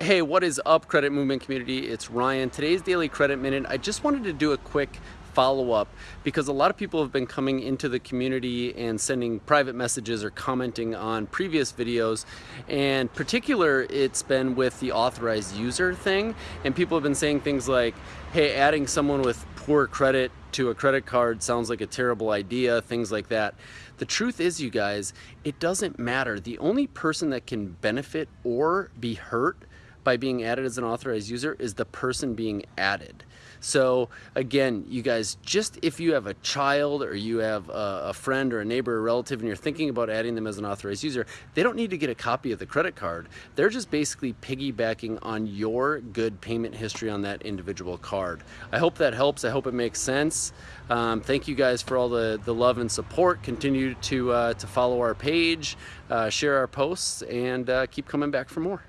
Hey, what is up, Credit Movement community? It's Ryan. Today's Daily Credit Minute. I just wanted to do a quick follow up because a lot of people have been coming into the community and sending private messages or commenting on previous videos and particular it's been with the authorized user thing and people have been saying things like hey adding someone with poor credit to a credit card sounds like a terrible idea things like that the truth is you guys it doesn't matter the only person that can benefit or be hurt by being added as an authorized user is the person being added. So again, you guys, just if you have a child or you have a, friend or a neighbor or relative and you're thinking about adding them as an authorized user, they don't need to get a copy of the credit card. They're just basically piggybacking on your good payment history on that individual card. I hope that helps. I hope it makes sense. Um, thank you guys for all the, the love and support. Continue to, uh, to follow our page, uh, share our posts, and uh, keep coming back for more.